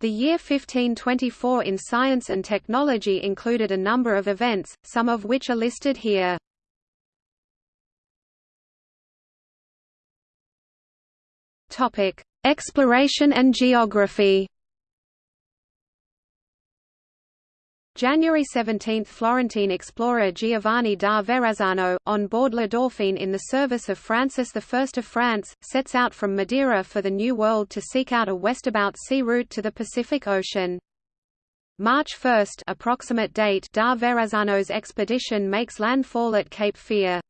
The year 1524 in science and technology included a number of events, some of which are listed here. Topic: Exploration and geography. January 17 – Florentine explorer Giovanni da Verrazzano, on board La Dauphine in the service of Francis I of France, sets out from Madeira for the New World to seek out a westabout sea route to the Pacific Ocean. March 1 approximate date da Verrazzano's expedition makes landfall at Cape Fear.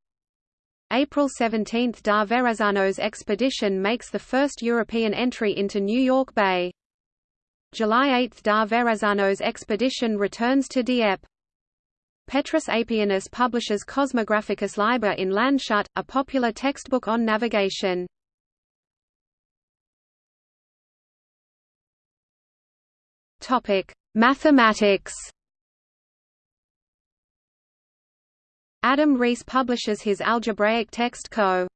April 17 da Verrazzano's expedition makes the first European entry into New York Bay. July 8 da Verrazzano's expedition returns to Dieppe. Petrus Apianus publishes Cosmographicus Liber in Landshut, a popular textbook on navigation. Mathematics. Adam Ries publishes his algebraic text Co.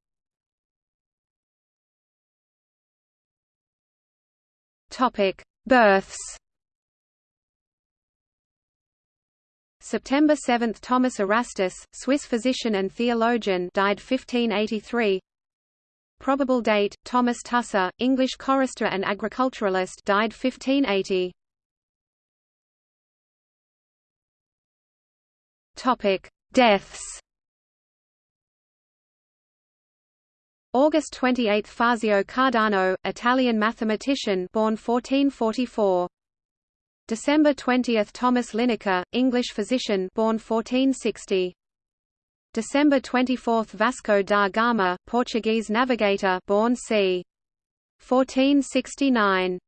Topic: Births. September 7 – Thomas Erastus, Swiss physician and theologian died 1583 Probable date – Thomas Tusser, English chorister and agriculturalist died 1580 Deaths August 28 – Fazio Cardano, Italian mathematician born 1444. December 20 – Thomas Linacre, English physician born 1460. December 24 – Vasco da Gama, Portuguese navigator born c. 1469.